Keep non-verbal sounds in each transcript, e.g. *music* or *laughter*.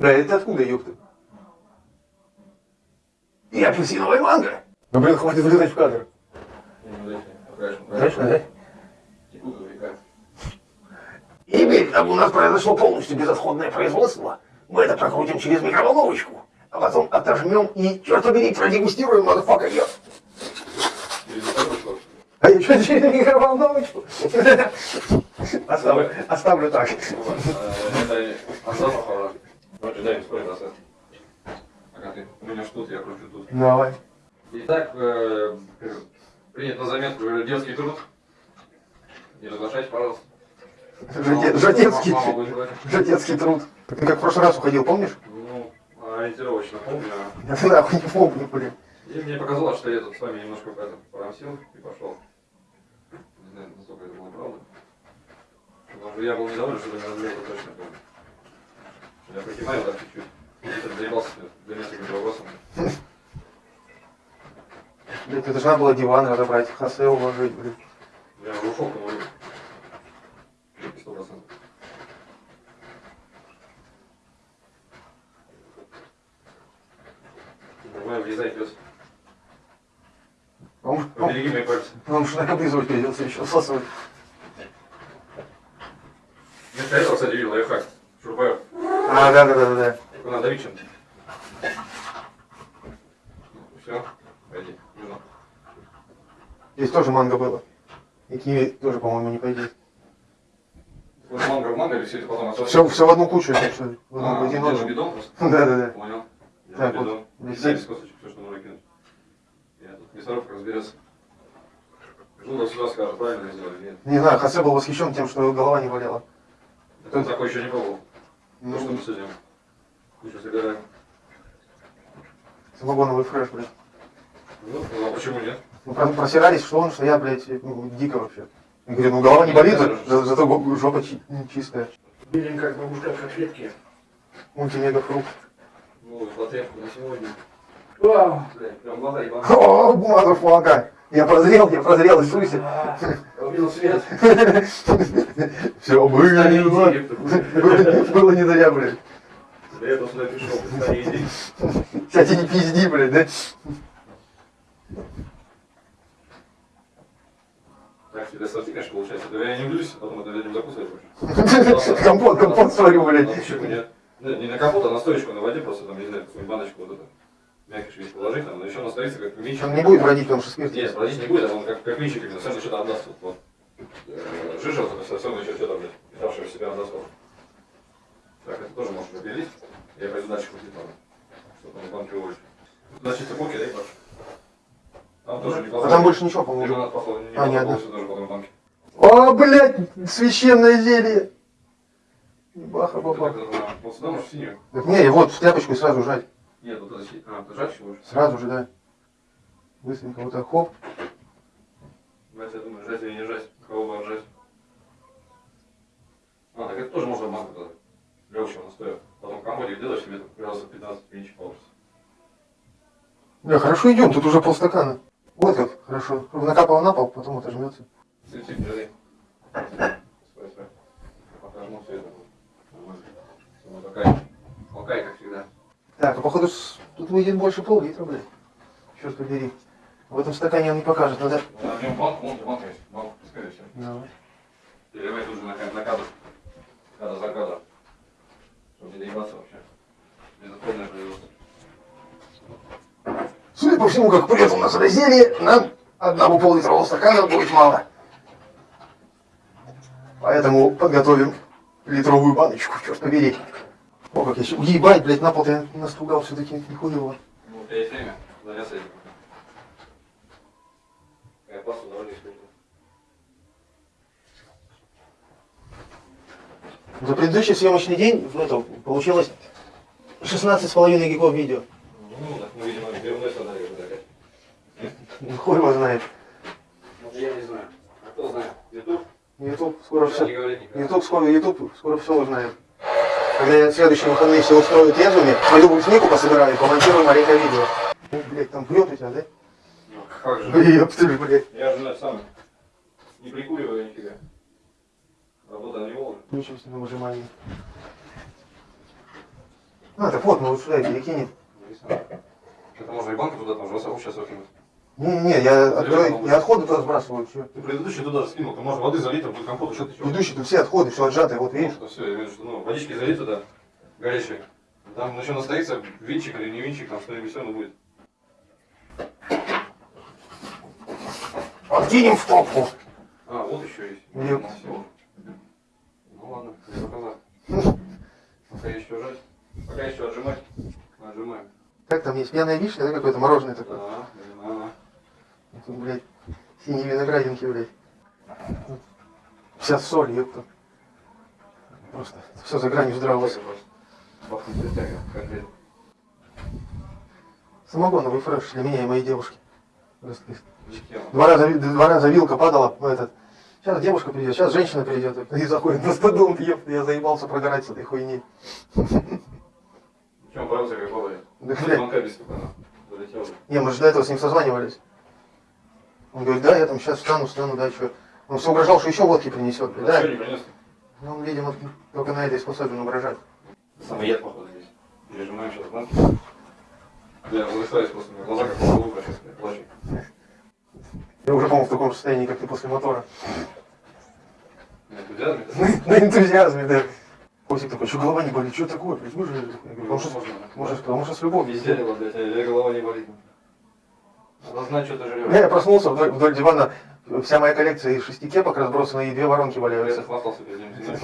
Да, это откуда, ёпта? И апельсиновая манго. Ну, блин, хватит влезать в кадр. Дальше, да? И там у нас произошло полностью безотходное производство. Мы это прокрутим через микроволновочку, а потом отожмем и, черт побери, продегустируем, motherfucker, я. А я что, через микроволновочку? Оставлю, оставлю так. Это осталось похоже. Короче, дай мне сколько процент. Ага, ты у меня ж тут, я кручу тут. Давай. Итак, э, принят на заметку детский труд. Не разглашайте, пожалуйста. Будет говорить. жотецкий труд. Так ты как в прошлый раз уходил, помнишь? Ну, ориентировочно помню. Я ты нахуй не помню, блин. И мне показалось, что я тут с вами немножко это, порамсил и пошел. Не знаю, насколько это было правда. Потому что я был недоволен, что меня развели, это точно помню. Я прикимаю так чуть-чуть. Тут заебался для нескольких вопросов. Блин, ты должна была диван разобрать, хосе уложить, блин. Я ушел, по-моему. Сто процентов. Давай, влезай, пес. Вам, вам, Побереги мои пальцы. вам же облизывать придется еще, сосать. Вместо этого, кстати, видел лайфхак. Шурбаю. А, да, да, да, да, да. Надо давить чем-то. Все, пойди. Здесь тоже манго было. И киви тоже, по-моему, не пойдет. Вот манго в манго или все это потом отсосешь? Все, все в одну кучу, если что. В А, одну, в один нож. бидон просто? *laughs* Да, да, да. Понял. Так, Держу вот, бидон. Дай без косточек, все, что нужно кинуть. Я тут мясорубка разберется. Жуда сюда скажет, правильно сделали, нет. Не знаю, Хосе был восхищен тем, что голова не болела. Так он такой еще не пробовал. Ну что Ну, мы с этим? Кучу собираем. самогоновый фреш, блядь. Ну, ну, а почему нет? Ну, про- просирались, что он, что я, блядь, ну, дико вообще. Я говорю, ну голова не болит, за- за- зато жопа чи- чистая. Видим, как бабушка конфетки. Мультимега фрукт. Ну, потребку на сегодня. Вау! Блядь, прям глаза ебаные. О, motherfucker! Я прозрел, я прозрел, Иисусе. А, я увидел свет. *laughs* Все, не *laughs* было. не зря, блядь. Этого сюда пришел. Кстати, не пизди, блядь, да? Так, тебе сорти, конечно, получается. Я не влюсь, потом это людям закусывать вообще. *laughs* Компот, компот сварю, блядь. Ну? Ну, Не на компот, а на стоечку на воде просто, там, не знаю, баночку вот это. Мягкий весь положить, там, но еще настоится как винчик. Он не будет бродить, потому что спирт. Нет, бродить не будет, а он как, как винчик именно, совершенно что-то отдаст. Вот, вот. Э, Жижа, совершенно еще что-то, блядь, питавшего себя отдаст. Так, это тоже можно запилить. Я пойду дальше крутить надо. Что там в банке уволить. Значит, цепоки, да, Паш? Там тоже не А там больше ничего, по-моему. А, не одна. тоже потом в банке. О, блядь, священное зелье. Баха, баба. Так, это на- Вот сюда можешь синюю. Не, вот в тряпочку и сразу жать. Нет, вот это А, можешь? Сразу же, да. Быстренько вот так, хоп. Блять, я думаю, жать или не жать. Кого бы жать. А, так это тоже можно в банку тогда. Легче настоя. Потом компотик делаешь себе там раз 15 винчик получится. Да, хорошо идем, тут уже полстакана. Вот как, хорошо. Накапал на пол, потом отожмется. Цветик, держи. Стой, стой. Покажу все это. Нормально. Вот такая. Толкай, как всегда. Так, а походу тут выйдет больше пол-литра, блядь. Черт побери. В этом стакане он не покажет, надо... А в нем банк, вон банк есть. Банк, пускай все. Давай. Переливай тут же на, на кадр. Кадр за кадр. Чтобы не доебаться вообще. Безотходное производство. Судя по всему, как прет у нас разделие, нам одного пол-литрового стакана будет мало. Поэтому подготовим литровую баночку, черт побери. О, как я щ- Ебать, блядь, на пол я настругал все-таки нихуево. Ну, у тебя есть время заняться этим. Я пасту довольно использую. За предыдущий съемочный день в этом получилось 16,5 гигов видео. Ну, так мы, видимо, дверной садали уже опять. Ну, Хуй его знает. Ну, я не знаю. А кто знает? Ютуб? Ютуб скоро все. Ютуб скоро, Ютуб скоро все узнает. Когда я следующие выходные все устрою трезвыми, пойду бруснику пособираю и помонтирую маленькое видео. Ну, блядь, там прет у тебя, да? Ну, как же. Ёпты, блядь. Я же сам не прикуриваю нифига. Работа на него уже. Включимся на выжимание. А, так вот, ну вот сюда перекинет. Это можно и банку туда там же сейчас выкинуть. Не-не, я, отходы- я отходы туда сбрасываю. Чё? Ты предыдущий туда скинул, ты можно воды залить, там будет компот, что ты чего? Ведущий, тут все отходы, все отжатые, вот видишь? Ну, все, я имею в виду, ну, водички залить туда, горячей. Там еще настоится винчик или не винчик, там что-нибудь все равно будет. Откинем в топку. А, вот еще есть. Нет. Всё. Ну ладно, не показал. Пока еще жать. Пока еще отжимать. Отжимаем. Как там есть пьяная вишня, да, какое-то мороженое такое? Да, синие виноградинки, блядь. Вся соль, ёпта. Просто все за гранью здравого. Самогоновый фреш для меня и моей девушки. Не. Два раза, два раза вилка падала в этот. Сейчас девушка придет, сейчас женщина придет и заходит на стадон, ёпта, я заебался прогорать с этой хуйни. Чем брался, как бывает. Да, блядь. Залетел. Не, мы же до этого с ним созванивались. Он говорит, да, я там сейчас встану, встану, да, что. Он все угрожал, что еще водки принесет. Да. Да? Ну, он, видимо, только на этой способен угрожать. Самый яд, походу, здесь. Пережимаем сейчас банки. Я возвращаюсь просто, меня глаза как в лука сейчас, я плачу. Я уже, по-моему, в таком состоянии, как ты после мотора. На энтузиазме? *laughs* На энтузиазме, да. Костик такой, что голова не болит, что такое, же... Я говорю, потому что, может, потому что с любовью. Везде, блядь, а голова не болит. Что Я, я проснулся вдоль, вдоль дивана, вся моя коллекция из шести кепок разбросана, и две воронки Я валяются. хвастался перед ним, не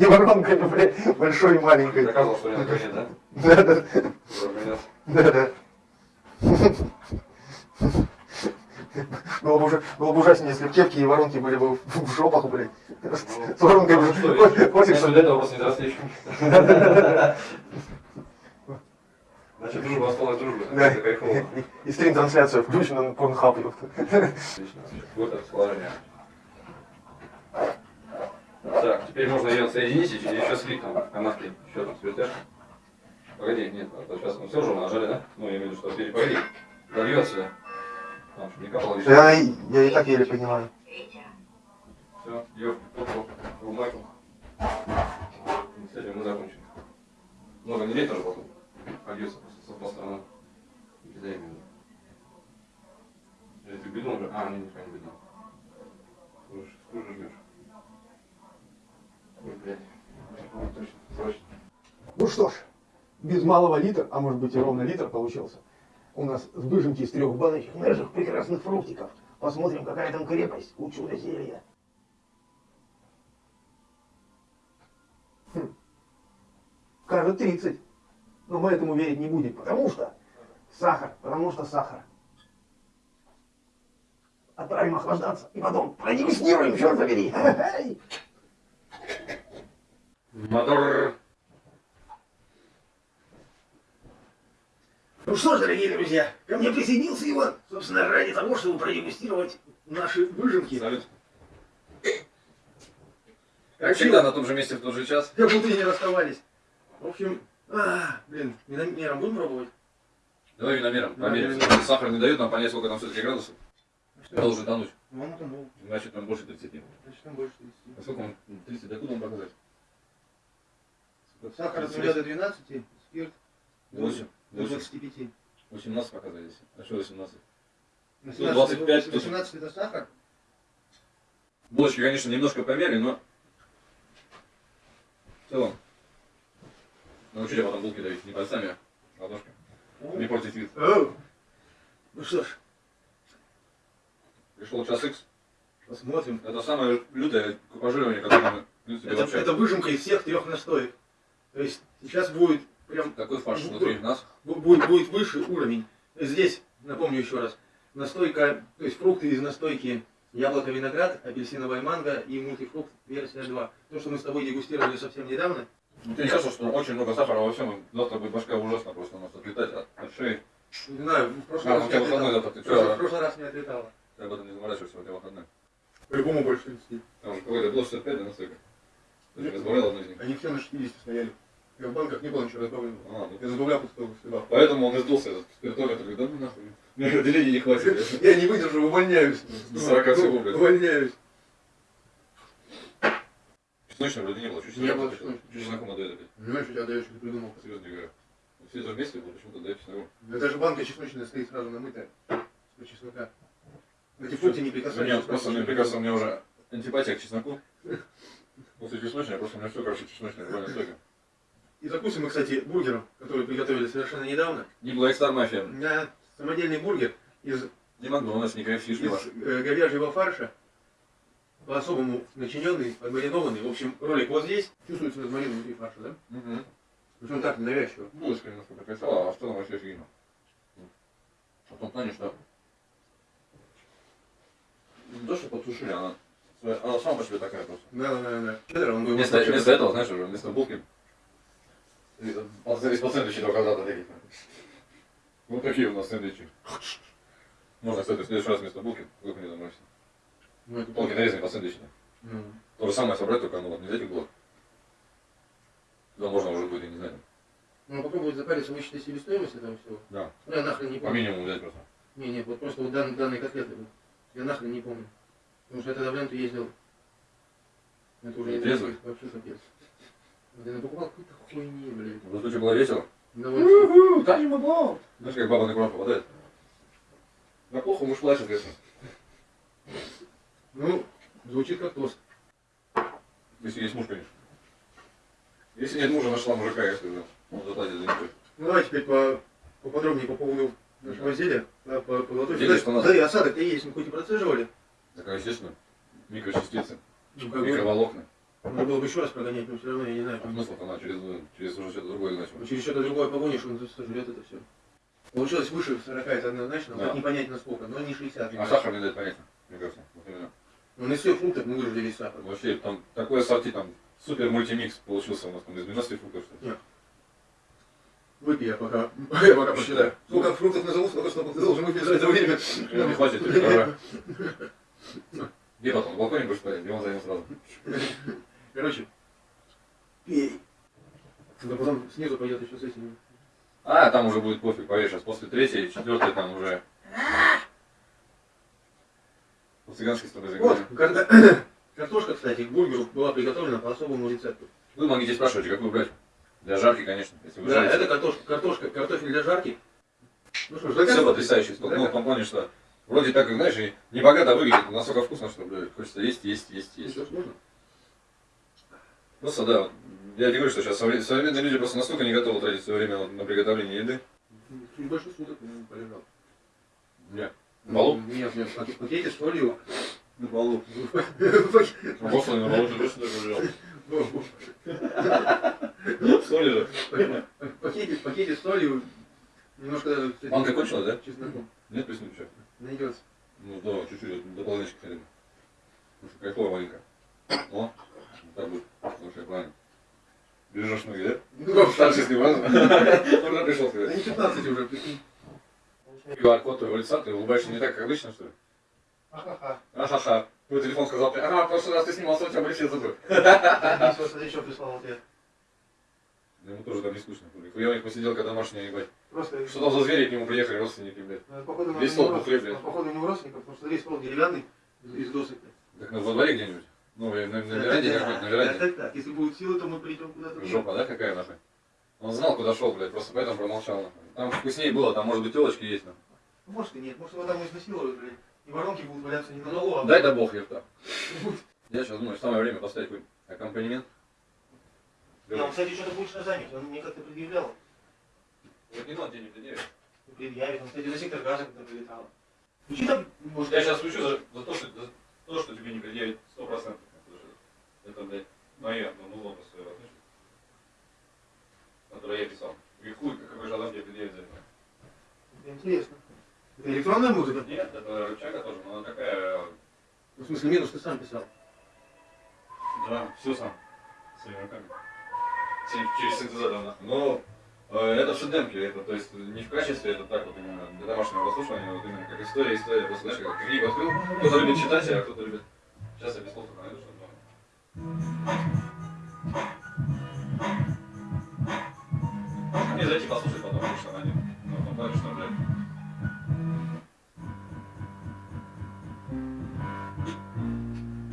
что *laughs* воронками, блядь, большой и маленькой. Доказывал, что я на коне, да? Да, да, да, да. Было бы, уже, было бы ужаснее, если бы кепки и воронки были бы в, жопах, блядь. С. Ну, что, видишь, Костик, если для этого просто не. *laughs* Значит, дружба осталась дружбой. Да. Это кайфово. *laughs* И, стрим-трансляция включена на ёпта. Отлично. Вот расположение. Так, теперь можно ее соединить и еще слить там канатки. Еще там свертяшки. Погоди, нет, а сейчас мы все уже нажали, да? Ну, я имею в виду, что теперь погоди. Дольет сюда. Там, чтобы не капало. Я, я и так еле понимаю. Все, ее в майку. С этим мы закончим. Много не лей тоже потом. Польется стороны. Кидай именно. Или ты бедун уже? А, не, не, не бедун. Слушай, сколько жмешь? Ой, блядь. Ой, Точно, срочно. Ну что ж, без малого литр, а может быть и ровно литр получился. У нас с выжимки из трех баночек наших прекрасных фруктиков. Посмотрим, какая там крепость у чуда зелья. Хм. Кажет 30. Но мы этому верить не будем, потому что сахар, потому что сахар. Отправим охлаждаться и потом продегустируем, черт побери. Мотор. Ну что ж, дорогие друзья, ко мне присоединился Иван, собственно, ради того, чтобы продегустировать наши выжимки. Салют. Как Как всегда, на том же месте в тот же час. Как будто и не расставались. В общем, а, блин, виномером будем пробовать? Давай виномером, померим. Виномером. Если Сахар не дает нам понять, сколько там все-таки градусов. Должен тонуть. Ну, там был, Значит, там больше 30. значит, там больше 30. А сколько он? 30, докуда он показать? Сахар от 0 до 12, спирт до 8. до 8. 25. 18 показали здесь. А что 18? 18, 25, 18 это сахар? Булочки, конечно, немножко померили, но в целом научили потом булки давить не пальцами, а ладошкой. Не портить вид. Оу. Ну что ж, Пришел час X. посмотрим. Это самое лютое купажирование, которое мы, Это, вообще... это выжимка из всех трех настоек. То есть сейчас будет прям Такой фарш внутри нас. бу- будет, будет выше уровень. Здесь, напомню еще раз, настойка, то есть фрукты из настойки яблоко, виноград, апельсиновая манго и мультифрукт версия 2. То, что мы с тобой дегустировали совсем недавно. Ну, Тебе не кажется, что очень много сахара во всем, завтра будет башка ужасно просто у нас отлетать от, от шеи. Не знаю, в прошлый А, раз ну у не тебя выходной завтра, ты В прошлый- раз не отлетало. Ты об этом не заморачиваешься, у тебя выходной. По-любому больше 30. Там же какой-то было 65, да, настойка? Ты же разбавлял одну из них. Они все на 60 стояли. Я в банках не было ничего разбавленного. А, ну, Я забавлял пустого всегда. Поэтому он и сдулся, этот спиртометр. Говорит, да ну нахуй. Мне *laughs* отделения не хватит. Я не выдержу, увольняюсь. До 40 всего, блядь. Увольняюсь. Чесночного вроде не было. Чуть Не было чесночного. Чесноком отдает опять. Понимаешь, что тебя ты придумал. Серьезно говорю. Все это вместе было, почему-то дает чесноком. Да даже банка чесночная стоит сразу намытая. С чеснока. Эти фрукты не У меня прикасаются. просто, мне прекрасно, у меня уже антипатия к чесноку. После чесночной, просто у меня все, короче, чесночное, буквально столько. И закусим мы, кстати, бургером, который приготовили совершенно недавно. Не Black Star Mafia, На самодельный бургер из, не Макдональдс, не KFC, из э, говяжьего фарша, по-особому начиненный, подмаринованный. В общем, ролик вот здесь. Чувствуется розмарин внутри фарша, да? Угу. Причем так, ненавязчиво. Булочка немножко прокачала, а в целом вообще офигенно. В том плане, что не то, что подсушили, она, она сама по себе такая просто. Да, да, да, да. Чеддер, он бы Вместо, вместо этого, знаешь, уже вместо булки из-под сэндвичей до квадрата таких. Вот такие у нас сэндвичи. Можно, кстати, в следующий раз вместо булки выпали домой. Ну, это по сэндвичной. Ну, То же самое собрать, только ну, вот не из этих блок. Туда можно уже будет, я не знаю, Ну, попробовать запариться, высчитать себестоимость этого всего. да, Ну, я нахрен не по помню. минимуму взять просто. Не, не, вот просто вот дан, данные котлеты. Я нахрен не помню. Потому что я тогда в ленту ездил. Это уже Не не трезвый? Вообще капец. Вот я покупал какую-то хуйни, блин. В случае было весело. Дай ему бал! Знаешь, как баба на курам попадает? На плохо муж плачет, конечно. Ну, звучит как тост. Если есть муж, конечно. Если нет мужа, нашла мужика, если уже. Он заплатит за него. Ну, давай теперь по, поподробнее по поводу нашего Да. изделия. Да, по, по золотой фигуре. что у нас? Да, и осадок-то есть, мы хоть и процеживали. Такая, естественно, микрочастицы, Ну, как микроволокна. надо было бы еще раз прогонять, но все равно я не знаю. А смысл-то она через, через уже что-то другое Ну, значимо. через что-то другое погонишь, он сожрет это все. Получилось выше 40, это однозначно, Да. хоть не понять насколько, но не 60. А сахар не дает понятно, мне кажется. Вот именно. Ну, на всех фруктах мы выжили весь сахар. Вообще, там такой ассорти, там супер мультимикс получился у нас там из 12 фруктов, что ли. Выпей, я пока, *laughs* я пока посчитаю. Сколько фруктов назову, сколько снопов ты должен выпить за это время. Ну, Не хватит, *laughs* тебе пора. Где потом? На балконе будешь стоять? Где он займет сразу? Короче, пей. Да потом снизу пойдет еще с этим. А, там уже будет пофиг, поверь, сейчас после третьей, четвертой там уже... По-цыгански с тобой Вот, *coughs* картошка, кстати, к бургеру была приготовлена по особому рецепту. Вы могите спрашивать, какую брать? Для жарки, конечно, если вы Да, жарите. это картошка, картошка, картофель для жарки. Ну что ж, Все заказывай. потрясающе. Ну, в том плане, что вроде так, как, знаешь, и не богато выглядит, но настолько вкусно, что, блядь, хочется есть, есть, есть, есть. Ж, можно? Просто, да, я тебе говорю, что сейчас совре- современные люди просто настолько не готовы тратить свое время на приготовление еды. Больше суток ну, полежал. Нет. Балу? Нет, нет, в пак- в пакете с солью. На балу. Господи, на балу ты точно так лежал. в- Соли же. в пакете, в пакете с солью. Немножко Манка кончилась, да? чесноком. Нет, плесни еще. Найдется. Ну да, чуть-чуть, вот дополнительно хотим. Потому что кайфово маленько. О, так будет. Слушай, правильно. Бережешь ноги, да? Ну, Старший снимал. *laughs* Уже пришел Да сказать. не 15 уже, прикинь. Лица, ты улыбаешься не так, как обычно, что ли? Ха-ха-ха. Ахаха. Твой телефон сказал, ага, в прошлый раз ты снимался, у тебя были все зубы. Смотри, что прислал ответ. Да Ему тоже там не скучно. Я у них посидел, когда домашняя, ебать. Просто Что там за звери к нему приехали, родственники, блядь. Ну, походу, Весь у стол бухле, блядь. Походу, у него родственников, потому что смотри, стол деревянный из досок. Так на во дворе где-нибудь? Ну, и на, на веранде как-нибудь, на веранде. Так, так, если будут силы, то мы придем куда-то. Жопа, да, какая нахуй? Он знал, куда шел, блядь, просто поэтому промолчал. Там вкуснее было, там, может быть, телочки есть, нахуй. Может и нет, может его там изнасилуют, блядь. И воронки будут валяться не на голову, а... Дай да бог, епта. Я сейчас думаю, самое время поставить какой-нибудь аккомпанемент. Не, он, кстати, что-то будет заметить, он мне как-то предъявлял. Вот не надо денег предъявить. Предъявит, он, кстати, за сектор газа когда прилетал. Ну, что там, может, Я сейчас включу за, за то, что, за то, что тебе не предъявить 100%. Это, блядь, мое, ну, ну, лопас свое отношение. Которое я писал. И хуй, какой же Адам тебе предъявит за это. Интересно. Это электронная музыка? Нет, это рычага тоже, но она такая... Ну, в смысле, минус ты сам писал. Да, все сам. Своими руками. Через- синтезатор. Но э, это в шедемке, это, то есть не в качестве, это так вот именно для домашнего прослушивания, вот именно как история, история, просто знаешь, как книгу открыл, кто-то любит читать, а кто-то любит... Сейчас я без слов найду что-то. Не зайти послушать потом, потому что она не... Ну, плане, что,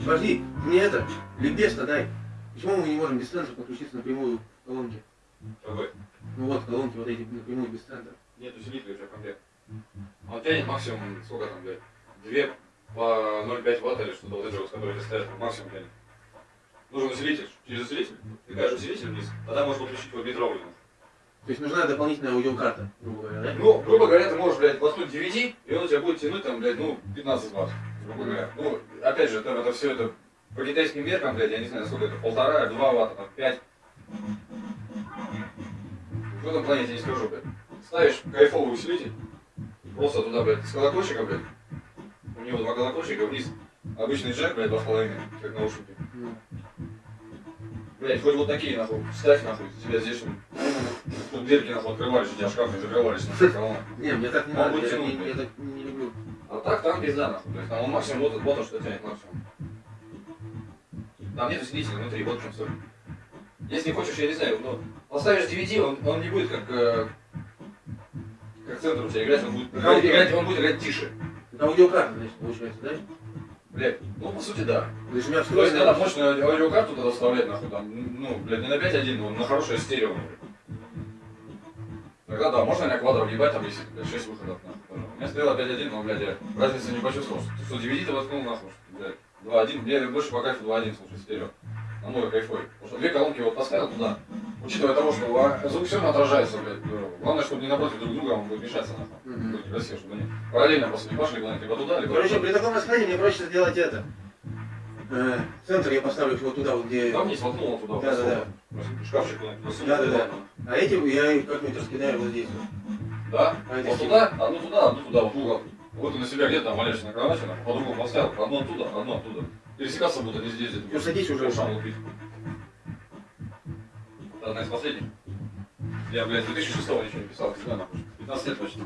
Подожди, мне это, ликбез-то дай. Почему мы не можем без центра подключиться напрямую к колонке? Какой? Ну вот, колонки вот эти напрямую без центра. Нет усилителя у тебя комплект. Он тянет максимум, сколько там, блядь, 2 по 0,5 ватт или что-то вот это вот, которые стоят, максимум тянет. Нужен усилитель. Через усилитель, ты усилитель вниз, тогда можно подключить вот метровый. То есть нужна дополнительная аудиокарта, грубо говоря, да? Ну, грубо говоря, ты можешь, блядь, воткнуть DVD, и он у тебя будет тянуть там, блядь, ну, 15 ватт, грубо говоря. Ну, опять же, там это все это по китайским меркам, блядь, я не знаю, сколько это, полтора, два ватта, там, пять. В этом плане я не скажу, блядь. Ставишь кайфовый усилитель, просто туда, блядь, с колокольчика, блядь, у него два колокольчика, вниз обычный джек, блядь, два с половиной, как наушники. Ну, Блядь, хоть вот такие, нахуй, ставь, нахуй, тебя здесь, ну, тут дырки, нахуй, открывались, у тебя шкаф не закрывались, нахуй. *laughs* Не, мне так не надо, я, я блядь. так. А так там пизда, то есть там он максимум вот, вот он что тянет максимум. Там нет усилителя внутри, вот в чем соль. Если хочешь, я не знаю, ну, поставишь DVD, он, он не будет как, э, как центр у тебя играть, он будет, играть, играть- он будет играть тише. Это аудиокарта, значит, получается, да? Блядь, ну по сути да. То есть у меня То есть встроенная... надо мощную аудиокарту тогда вставлять, нахуй, там, ну, блядь, не на 5.1, но на хорошее стерео. Тогда да, можно на квадро въебать, там есть, блядь, 6 выходов, нахуй. У меня стояло 5.1, но, блядь, я разницы не почувствовал, что, что DVD ты воткнул, нахуй, блядь, 2.1, мне больше по кайфу 2.1, слушай, стерео. Намного кайфовый. Потому что две колонки вот поставил туда, учитывая того, что а, звук все равно отражается, блядь. Главное, чтобы не напротив друг друга он будет мешаться, нахуй. Будет красиво, чтобы они параллельно просто не пошли куда-нибудь, либо туда, либо Короче, при таком раскладе мне проще сделать это. Э, центр я поставлю вот туда, вот где... Там вниз воткнул он туда, Да, да, да. Шкафчик. Да, да, да. А эти я их как-нибудь раскидаю вот здесь. вот. Да? А Вот туда, одну туда, одну туда, вот угол. Вот ты на себя где-то валяешься на кровати, нахуй, по-другому поставил, одну оттуда, одну оттуда. Пересекаться будут они здесь, где-то. Ну, садись уже. Ушам лупить. Одна из последних. Я, блядь, 2006 ничего не писал, всегда нахуй. 15 лет почти.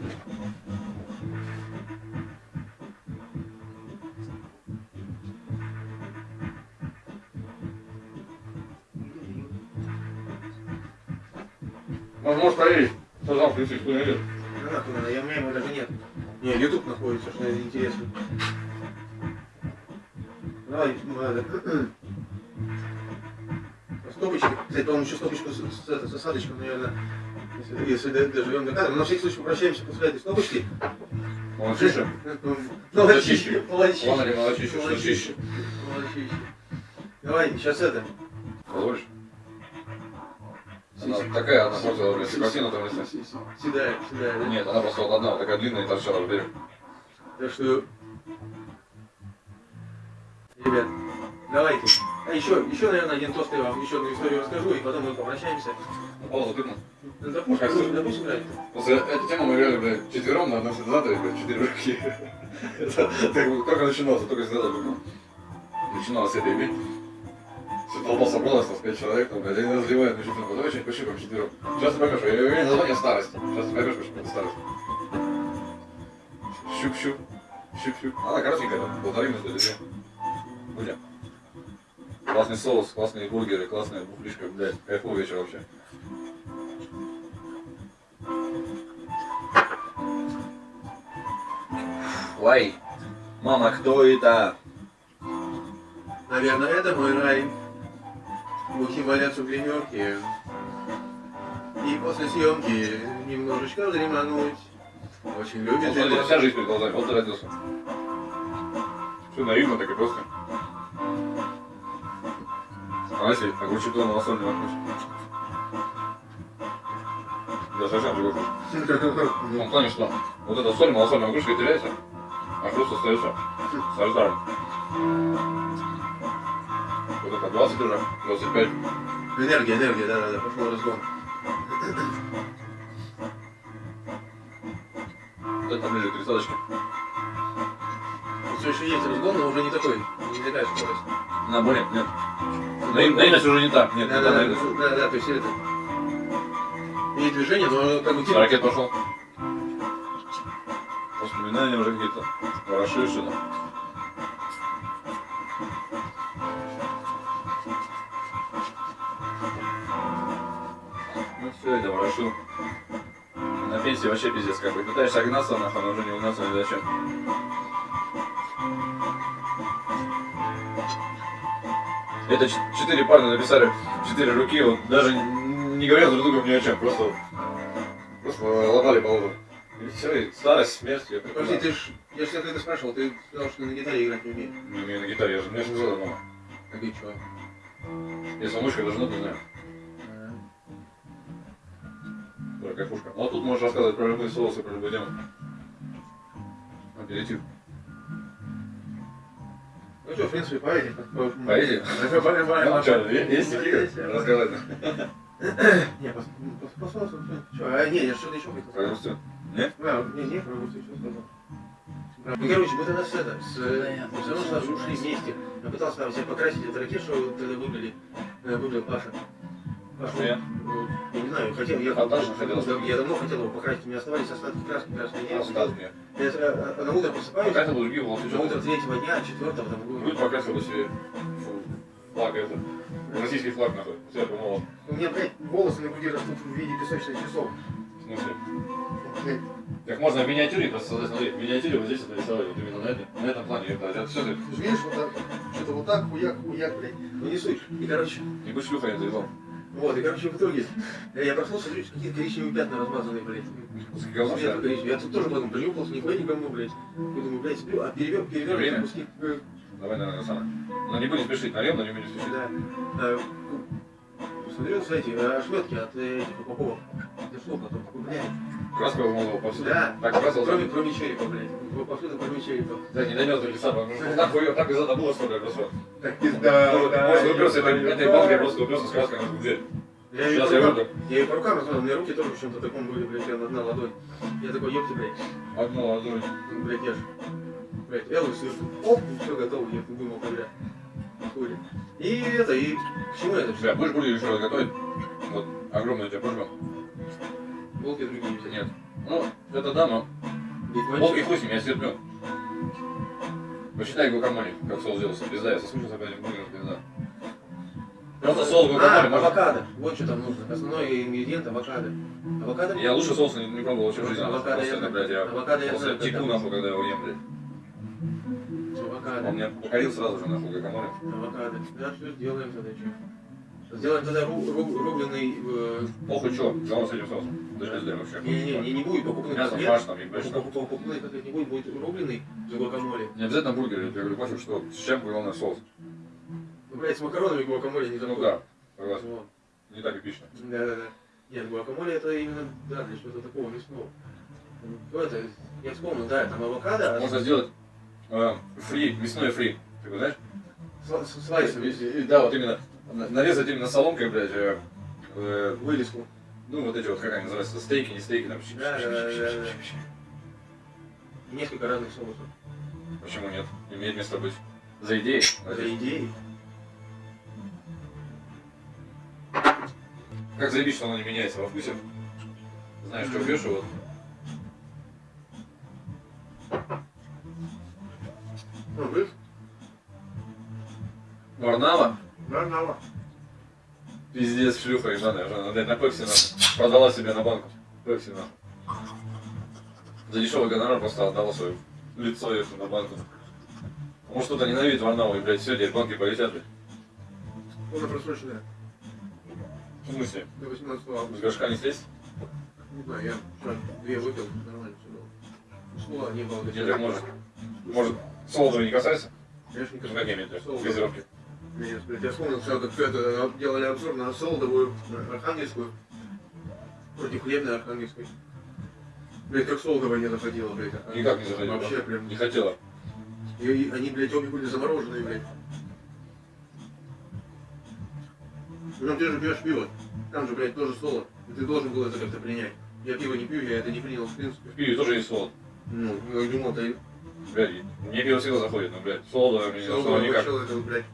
Ну, можешь проверить, что там включить. Ну, нахуй надо, я, у меня его даже нет. Не, YouTube находится, что интересно. Давай, ну, надо. Стопочки. Кстати, по-моему, еще стопочку с, с, с осадочком, наверное, если, если доживем до кадра. Но на всякий случай попрощаемся после этой стопочки. Молодчище. Молодчище. Молодчище. Ладно ли молодчище, что Молодчище. чище. Молодчище. Давай, сейчас это. Позволишь? Она такая, она портила, блядь, картину там если. Седая, седая, да? Нет, она просто вот одна, вот такая длинная и торчала в берег. Так что, ребят, давайте. А еще, еще, наверное, один тост я вам еще одну историю расскажу, и потом мы попрощаемся. На паузу тыкнул. Допустим, допустим. После этой темы мы играли, блядь, четвером на одном синтезаторе, блядь, четыре руки. *laughs* Как бы только начиналось, только синтезатор был. Начиналось это иметь. Все толпа собралась, там, пять человек, там, блядь, они разливают на четверку. Давай что-нибудь пощупаем четвером. Сейчас ты поймешь, я говорю название старость. Сейчас ты поймешь, почему это старость. Щуп-щуп. Щуп-щуп. Она коротенькая, там, полторы минуты или две. Будем. Классный соус, классные бургеры, классная бухлишка, блядь, кайфовый вечер вообще. Лай. Мама, кто это? Наверное, это мой рай. Мухи валятся в гримерке. И после съемки немножечко дремануть. Очень любит Вот это. вся жизнь перед глазами, вот ты родился. Все наивно, так и просто. А если огурчик на малосольный вкус? Да, совсем другой вкус. В том плане, что вот эта соль малосольная огурчика теряется, а хруст остается сальзаром. Вот это 20 уже, 25. Энергия, энергия, да-да-да, пошел разгон. Вот это ближе к тридцаточке. Все еще есть разгон, но уже не такой, не такая скорость. На более, нет. Наив- Наивность уже не та. Нет, не Да, та да, да, да, да, то есть это... И движение, но как бы типа... Ракет пошел. Воспоминания уже какие-то прошедшие там. Ну это ворошил. На пенсии вообще пиздец как бы. Пытаешься огнаться нахуй, но уже не угнаться ни зачем. Это четыре парня написали, четыре руки, вот даже не говоря друг другу ни о чем, просто, просто ломали по лбу. И все, и старость, смерть, я Подожди, ты ж, я же когда спрашивал, ты сказал, что на гитаре играть не умеешь. Не умею на гитаре, я же мне сказал дома. А ты чё? Если мышка даже нот не знаю. Да, кайфушка. Ну а тут можешь рассказывать про любые соусы, про любую тему. Аперитив. Ну что, в принципе, поедем. Поедем? Ну, есть стихи рассказать? Не, пос- посмотрим, что-. А, не, я что-то еще хотел Про сказать. все. А, не, не, про Русью что сказал. Ну, короче, мы тогда с это, с, мы все равно сразу же ушли вместе. Я пытался там себе покрасить эту ракету, что тогда выбрали, э, выбрал Паша. А я? ну, я не знаю, хотел, я, Фантазно хотел. Да, я давно хотел его покрасить, у меня оставались остатки краски, красной не Остатки. Я э, э, на утро просыпаюсь, Пока ты другие волосы. на утро третьего дня, четвертого, там, Будет покрасил бы себе флаг это. Российский флаг нахуй. Все, помолот. у меня, блядь, волосы на груди растут в виде песочных часов. В смысле? Блядь, Как можно в миниатюре просто создать, смотри, в миниатюре вот здесь это рисовать, вот именно на этом, на этом плане, это, это все ты, видишь, вот так, что-то вот так, хуяк, хуяк, блядь. Ну не суть. И, короче, не будь шлюхой, я заебал. Вот, и, короче, в итоге, я, я проснулся, смотрю, какие-то коричневые пятна размазанные, блядь. Ли? коричневый. Я тут тоже потом принюхался, нихуя говно, блядь. Я думаю, блядь, сплю, а перевер, перевер Время? куски. э, Давай, наверное, самое. Но не будем спешить, нальем, но не будем спешить. Да. А, Смотрел, кстати, э, шметки от э, этих упаковок. Для штук, а то такой, блядь. Краска вымазал повсюду. Да. Так красил, Кроме, кроме черепа, блядь. Повсюду, кроме черепа. Да, не донес до что так хуё, так и задобыло, что ли, просто. Так пизда, Может, уперся этой, банкой, просто уперся с краской на дверь. Я ее Сейчас по я рукам, я ее по рукам размазал, у меня руки тоже в чем-то таком были, блядь, я одна ладонь. Я такой, ёпти, блядь, Одну ладонь. ну, блядь, я ж, блядь, Элвис, и оп, и все готово, я думал, бля, хули. И это, и к чему это все? Бля, будешь будешь еще готовить? Вот, огромная у тебя просьба. Волки другие взять. Нет. Ну, это да, но Ведь волки хуй с ним, я стерплю. Посчитай гуакамоле, как соус делался. Пизда, я соскучился по этим бургерам, пизда. Просто соус А, гуакамоле можно... авокадо, вот что там нужно, основной ингредиент авокадо. Авокадо? Я лучше соус не, не пробовал вообще в жизни. Авокадо Просто я это, знаю. блядь, я Авокадо я просто знаю, теку нахуй, когда его ем, блядь. Авокадо. Он меня покорил сразу же нахуй гуакамоле. Авокадо. Да, что сделаем тогда, что? Сделаем тогда ру- ру- рубленый... э, Похуй чё, говно с этим соусом. Не знаю вообще. Не-не-не, не, не будет покупных Мясо, фарш там, ебать, что. Покуп- Покупных котлет не будет, будет рубленый с гуакамоле. Не обязательно бургеры, я говорю, пофиг, что с чем главное соус. Ну, блядь, с макаронами гуакамоле не Ну заходит. да, согласен. Вот. Не так эпично. Да-да-да. Нет, гуакамоле это именно, да, для чего-то такого мясного. Ну, это, я вспомнил, да, там авокадо, а Можно сделать э, фри, мясной фри. Ты его знаешь? с, с слайсами, И- и- Да, вот именно. на- Нарезать именно соломкой, блядь, э, э, вырезку. ну вот эти вот, как они называются, стейки, не стейки, там. щи- Да, щи- да, щи- да, щи- да. щи- щи. Несколько разных соусов. Почему нет? Имеет место быть. За идеей. За идеей. Как заебись, что оно не меняется во вкусе. Знаешь, что пьешь, и вот. Ну, вы? Варнава? Нормально. Пиздец, шлюха ебаная, уже, блядь, на пепси нахуй. Продала себе на банку. Пепси нахуй. За дешевый гонорар просто отдала свое лицо ей на банку. Может кто-то ненавидит Варнаву, и, блядь, все, теперь банки полетят, блядь. Она просроченная. В смысле? До 18 С августа. горшка не слезть? Не знаю, я вчера две выпил, нормально все было. Слова не было. Нет, так может. Может, Солодова не касается? Конечно, не как я имею в виду? Солодова. Газировки. Нет, я вспомнил, что как это делали обзор на Солодовую э, Архангельскую против хлебной Архангельской. Блядь, как Солодова не заходила, блядь. а- Никак не заходила. Вообще прям. Не хотела. И, они, блядь, обе были замороженные, блядь. Ну ты же пьешь пиво. Там же, блядь, тоже солод. И ты должен был это как-то принять. Я пиво не пью, я это не принял, в принципе. В пиве тоже есть солод. Ну, я думал, ты Блядь, мне пиво всегда заходит, но, блядь, солодовое мне не солодовое никак. это, блядь,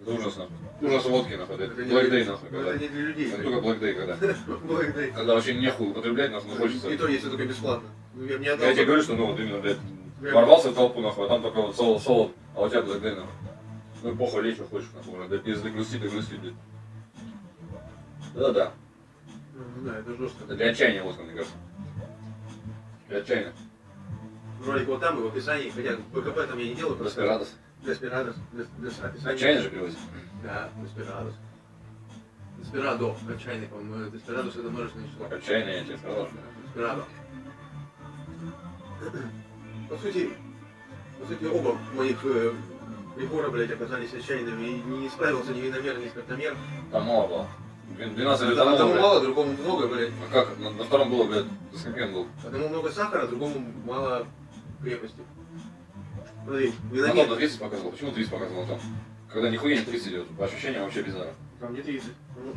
Это ужас, нахуй. Ужас водки, нахуй. Это не Black Day, нахуй, ну, когда. это не для людей. Это блядь. только Black Day, когда. *laughs* Black Day. Когда вообще нехуй употреблять, нахуй, ну хочется. И то, если только бесплатно. Ну, я, тебе говорю, что ну вот именно, блядь, Блядь, ворвался в толпу, нахуй, а там только вот солод, солод, а у тебя Black Day, нахуй. Ну похуй, лечь, что хочешь, нахуй, уже, да пизды грусти, да грусти, блядь. Да-да, Ну, да, это жестко. это для отчаяния водка, мне кажется. Для отчаяния. Ролик вот там и в описании, хотя БКП там я не делаю, просто. Деспирадос. Дес- дес- описание. Отчаянно же переводится. Да, Деспирадос. Деспирадо, отчаянный, по-моему. Деспирадос это множественное число. Отчаянно я тебе сказал. Деспирадо. По сути, по сути, оба моих э, прибора, блядь, оказались отчаянными. И не справился ни виномер, ни спиртомер. Там мало было. Двен- 12 лет Одному блядь. мало, другому много, блядь. А как? На, на втором было, блядь, с каким был? Одному много сахара, другому мало крепости. Смотри, виномер. на 30 показывал. Почему 30 показывал там? Когда нихуя не 30 идет. По ощущениям вообще бездарно. Там не 30.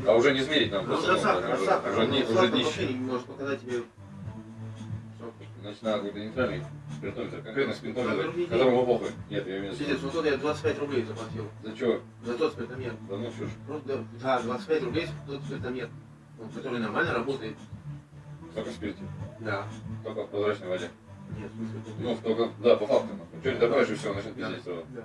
А уже не измерить нам Ну, просто. ну, сахар, уже-. Уже, Ну, уже сахар днище. не может показать тебе. Значит, надо нейтральный спиртометр. Конкретно спиртометр, которому похуй. Нет, я имею в Пиздец, виду. ну тот я 25 рублей заплатил. За что? За тот спиртомер. Да ну чушь. Просто, да, 25 рублей за тот спиртомер. Который нормально работает. Только в спирте. Да. Только в прозрачной воде. Ну, только, да, по факту. Что не добавишь и все, начнет Да. пиздеть сразу. Да.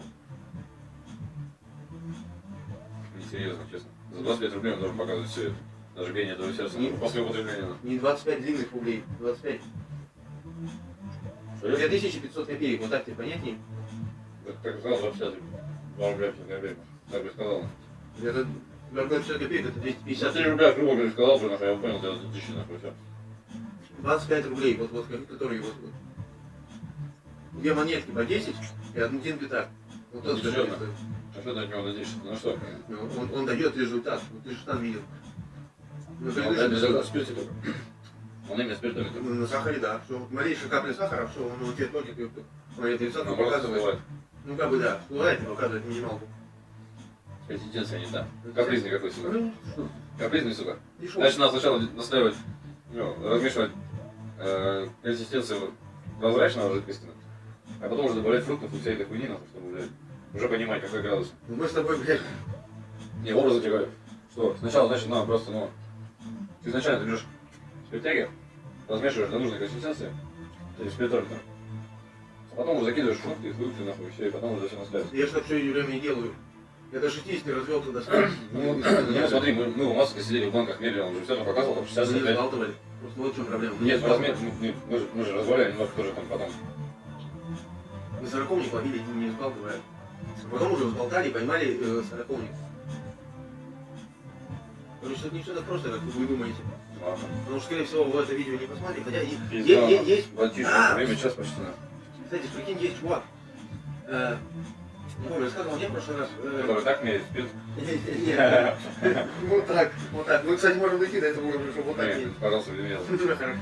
Несерьезно, честно. За 25 рублей он должен показывать все это. Даже биение этого сердца. Не- После употребления. Не 25 длинных рублей, 25. Серьезно? 2500 копеек, вот так тебе понятнее? Так, так сказал, 25 2 рубля 50 копеек. Так бы сказал. Это 25 копеек, это 250. 53 рубля, грубо говоря, сказал бы, я понял, за тысячи, нахуй, все. 25 рублей, вот, вот, которые вот, вот. Две монетки по 10 и один пятак. Вот тот, Ничего. который стоит. А что ты от него надеешься? Ну что? Ну, Он, он дает результат, вот ты же там видел. На Он предыдущем реально результате. в спирте только. Он именно спиртометр. Ну, На сахаре, да. Что малейшая капля сахара, все, он у тебя тонет, и он Ну, просто показывает. Ну, как бы да, всплывает и показывает минималку. Консистенция не та. Капризный какой, сука. Ну, что, Капризный, сука. пришел. Значит, надо сначала настаивать, ну, размешивать э, консистенцию прозрачного жидкости, а потом уже добавлять фруктов и вся эта хуйни, нахуй, чтобы, блядь, уже понимать, какой градус. Ну, Мы с тобой, блядь, Не, образно тебе говорю, что сначала, значит, надо просто, ну, ты изначально ты берешь спиртяги, размешиваешь до нужной консистенции, то есть спиртометр, а потом уже закидываешь фрукты и фрукты, нахуй, все, и потом уже все настаивается. я же так все время и делаю. Я до 60 развел туда сколько. Ну, ну, смотри, мы, мы у Маска сидели в банках мерили, он же все там показывал, там 60 Мы не опять. взбалтывали. Просто вот в чем проблема. Мы Нет, не размер, взбалтывали. мы, мы же, мы же разваляли немножко тоже там потом. Мы сороковник ловили, не взбалтывая. А потом уже взболтали и поймали э, сороковник. Короче, тут не все так просто, как вы думаете. Ладно. Потому что, скорее всего, вы это видео не посмотрите. Хотя и- Пизда, е- е- есть, Братишка, время час почти на. кстати, прикинь, есть чувак. Э, не помню, рассказывал мне в прошлый раз. э, Который так меряет спирт. Нет, вот так, вот так. Мы, кстати, можем дойти до этого уровня, чтобы вот так пожалуйста. Ну, хорошо.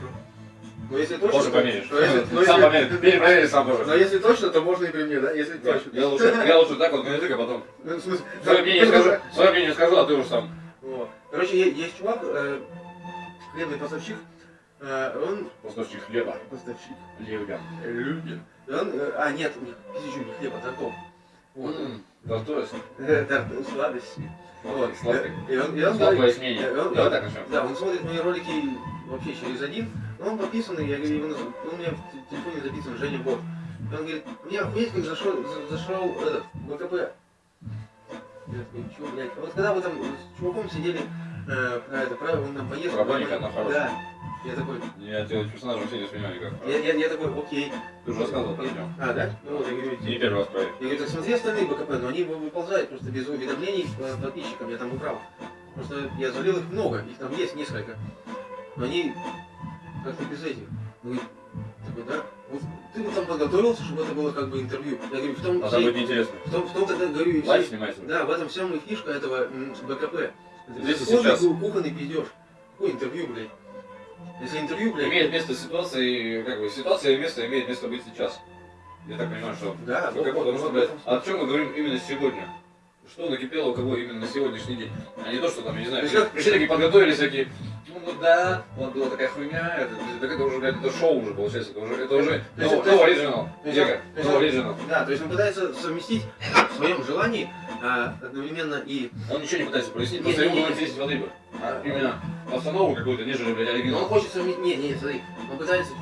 Но если точно... То- померишь. то если- но Сам если- померишь. *laughs* Перепроверь сам Но тоже. если точно, то можно и при мне, да? Если точно. Я лучше, я лучше так вот язык, а потом. *laughs* Ну, смысле, *laughs* Свое мнение скажу, свое мнение скажу, а ты уж сам. Вот. Короче, есть чувак, э, хлебный поставщик, э, он... Поставщик хлеба. Поставщик. Любит. И он, э, а, нет, у них пизжу не хлеба, тортов. Вот. М, Да, то есть. Э, торт- Сладости. Вот. Сладкий. И он, и он э, он-. Да, он смотрит мои ролики вообще через один, но он подписанный, я говорю, он у меня в телефоне записан Женя Бот. И он говорит, мне охуеть, как зашел, за- зашел этот, БКП. Я такой, чё, блядь? А Вот когда вы там с чуваком сидели, э, про это, про, он там поездку. Про Боника, она хорошая. Да. Я такой, Я тебя персонажа вообще не воспринимаю никак. я, я, я такой, окей. Ты уже рассказывал про него. А, да? Ну вот, я говорю, Не первый раз проверь. я говорю, так смотри остальные БКП, но они вы- выползают просто без уведомлений подписчикам, я там убрал. Просто я залил их много, их там есть несколько. Но они как-то без этих. Ну, и такой, да? Вот ты бы там подготовился, чтобы это было как бы интервью. Я говорю, в том, А там будет интересно. в том, в том тогда говорю, и Лайв всей- снимается. да, в этом всем и фишка этого БКП. Здесь и сейчас. ку- кухонный пиздеж. Какое интервью, блядь? Если интервью, блядь, Имеет место ситуация, как бы, ситуация и место имеет место быть сейчас. Я так понимаю, что да, Ну, как, потому что, блядь, этом о чем мы говорим именно сегодня? Что накипело у кого именно на сегодняшний день? А не то, что там, я не знаю, как- пришли такие, подготовились всякие, да, вот была такая хуйня, это, так это уже, блядь, это шоу уже получается, это уже, это уже, То есть- no, no original, есть- no original. Да, то есть он пытается совместить в своем желании а, одновременно и Он ничего не пытается прояснить, просто ему говорит, здесь воды бы. А именно постанову какую-то, нежели, блядь, Но он оригинал. хочет совместить. Не, не, смотри, он пытается,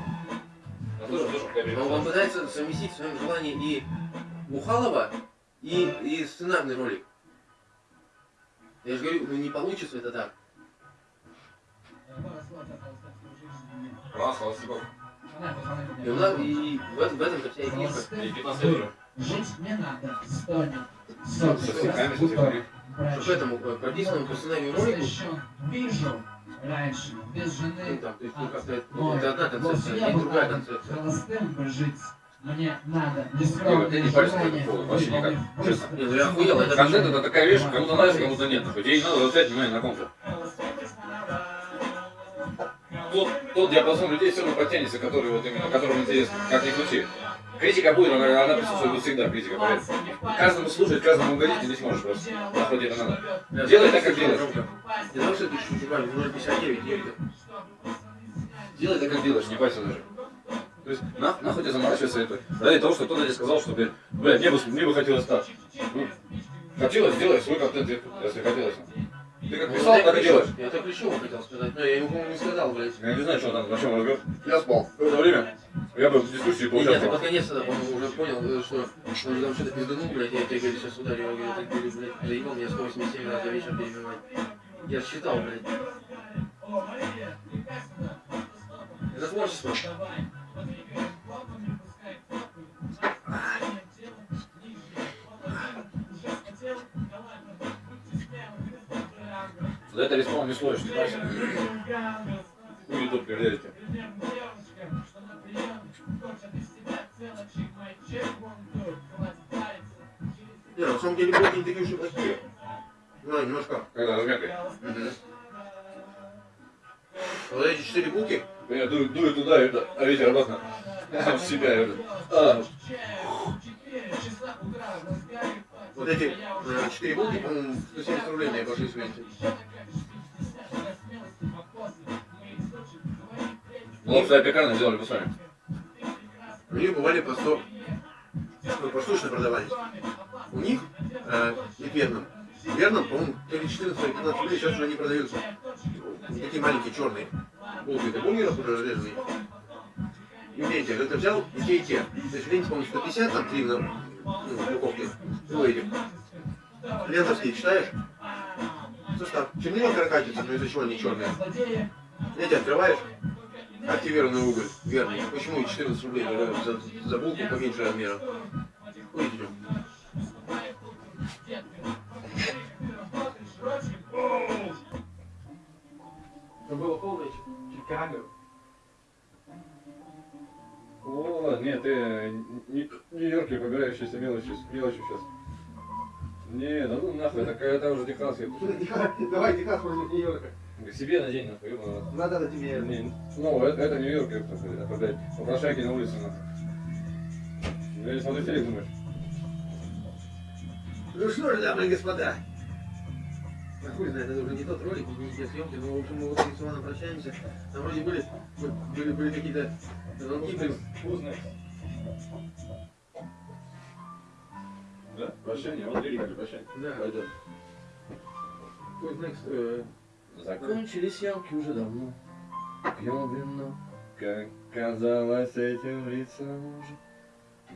А он, он пытается совместить в своем желании и Бухалова, и, и сценарный ролик. Я же говорю, ну не получится это так. Класс, Холостяков. И, и в, этом- в этом-то вся и фишка. И 15 лет уже. Жить не надо, стонет. Со сынками, со всеми. Что поэтому э, прописанному по сценарию ролику, Вижу раньше, без ну жены, там, то есть, ну как-то, ну, это одна концепция, и другая концепция. холостым бы жить. Мне надо Не, вот я не этому вообще никак, честно. Ну я охуел, это Контент это такая вещь, кому-то нравится, кому-то нет. Тебе не надо заострять внимание на ком-то. Тот, тот диапазон людей все равно подтянется, который вот именно, которым интересно, как ни крути. Критика будет, она, она присутствует будет всегда, критика, поверь. Каждому слушать, каждому угодить ты не сможешь просто. Тебе это надо. Делай так, как делаешь. Не знал, что чуть чуть 0,59 едет. Делай так, как делаешь, не парься даже. То есть, на, нахуй тебе заморачиваться это. Ради того, что кто-то тебе сказал, что, блядь, мне бы, мне бы хотелось так. Ну, хотелось, делай свой контент, если хотелось. Ты как писал, так и делаешь. Я так Плечеву хотел сказать, но я ему, по-моему, не сказал, блядь. Я не знаю, что там, о чем разговор. Я спал. В это время я бы в дискуссии Нет, ты поучаствовал. под конец тогда, по-моему, уже понял, э, что он же там что-то пизданул, блядь, я тебе, говорю, сейчас ударю, я говорю, говорю, блядь, заебал меня 187 раз за вечер перебивать. Я считал, блядь. Это творчество. Это респаун не парься. Хуй тут проверяйте. Не, на самом деле блоки не такие уж и плохие. Ну, немножко. Когда размякой. Мгм. Вот эти четыре булки, Я дую, дую туда, и это, а ветер обратно. В себя. это. А, вот эти э, четыре булки, по-моему, 170 рублей мне обошлись в лапша пекарня сделали бы сами. У них бывали 100, ну, поштучно продавались. У них, э, и в верном, в верном, по-моему, то ли 14, то ли 15 рублей, сейчас уже не продаются. Такие маленькие черные булки, это бумеров уже разрезанные. И в ленте, это взял и те, и те. То есть в ленте, по-моему, 150, там три на ну, упаковке. Ну, эти. Лентовские читаешь? Состав. Чернила каракатица, но из-за чего они черные? Эти открываешь, активированный уголь, верный. Почему и 14 рублей за, за булку поменьше размера? Это было полное Чикаго. О, нет, ты не Нью-Йорке побирающийся мелочью, мелочью сейчас. Не, да ну нахуй, это, это уже Техас. Давай, Техас против Нью-Йорка. Себе надень нахуй, ёбаный рот. Надо на тебе. Не, Ну, это, это Нью-Йорк, это, блядь, попрошайки на улице, нахуй. Я не смотрю телек, думаешь? Ну что ж, дамы и господа. А хуй знает, это уже не тот ролик, не те съемки, но в общем мы вот с Иваном прощаемся. Там вроде были, были, были какие-то звонки. Вкусный. Да? Прощание, вот лирика, прощание. Да. Пойдет. Who's next? Э, Закончились съемки уже давно. Пьем вино, как казалось этим лицам уже.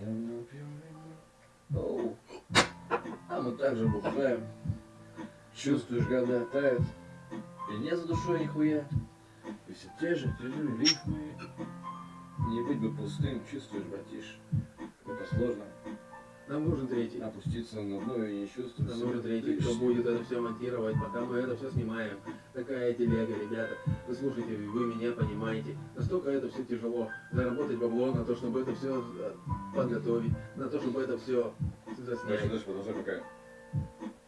Давно пьем вино. Оу. А мы также бухаем. Чувствуешь, года тают. И нет за душой нихуя. И все те же тяжелые рифмы. Не быть бы пустым, чувствуешь, братиш. Это сложно. Нам нужен третий. Опуститься на дно и не чувствовать. Нам нужен третий, кто будет это все монтировать, пока мы это все снимаем. Такая телега, ребята. Вы слушайте, вы меня понимаете. Настолько это все тяжело. Заработать бабло на то, чтобы это все подготовить, на то, чтобы это все Дальше, заснять. дальше, продолжай, пока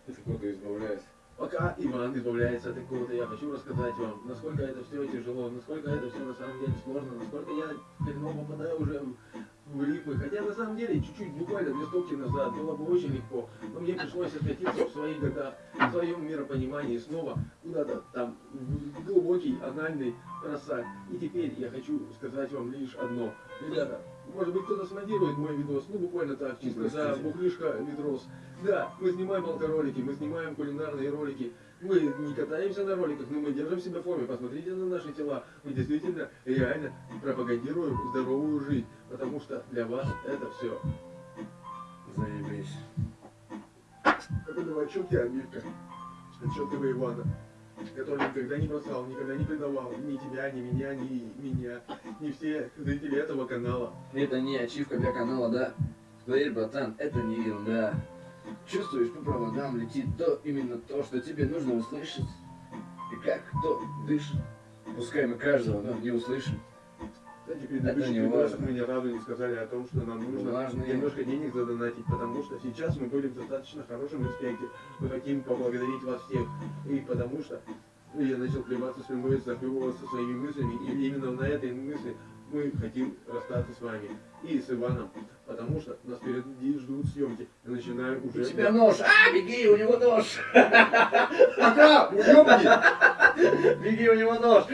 ты кто-то избавляется. Пока Иван избавляется от какого-то, я хочу рассказать вам, насколько это все тяжело, насколько это все на самом деле сложно, насколько я хреново попадаю уже рифмы. Хотя на самом деле чуть-чуть, буквально две стопки назад было бы очень легко, но мне пришлось откатиться в свои года, в своем миропонимании снова куда-то там в глубокий анальный просак. И теперь я хочу сказать вам лишь одно. Ребята, может быть кто-то смонтирует мой видос, ну буквально так, чисто за бухлишка видос. Да, мы снимаем алкоролики, мы снимаем кулинарные ролики. Мы не катаемся на роликах, но мы держим себя в форме. Посмотрите на наши тела. Мы действительно реально пропагандируем здоровую жизнь. Потому что для вас это все. Заебись. Это новачок и обидка. Отчетливый Ивана. Который никогда не бросал, никогда не предавал ни тебя, ни меня, ни меня, ни все зрители этого канала. Это не ачивка для канала, да? Поверь, братан, это не ерунда. Чувствуешь, по проводам летит то, именно то, что тебе нужно услышать. И как кто дышит. Пускай мы каждого, но не услышим. Кстати, предыдущих не важно. мы ни разу не сказали о том, что нам нужно Важно. немножко денег задонатить, потому что сейчас мы были в достаточно хорошем аспекте. Мы хотим поблагодарить вас всех. И потому что я начал плеваться своим мыслям, захлебываться своими мыслями, и именно на этой мысли мы хотим расстаться с вами и с Иваном, потому что нас впереди ждут съемки. И начинаем У уже... тебя нож! А, беги, у него нож! Пока! Ёбни! Беги, у него нож!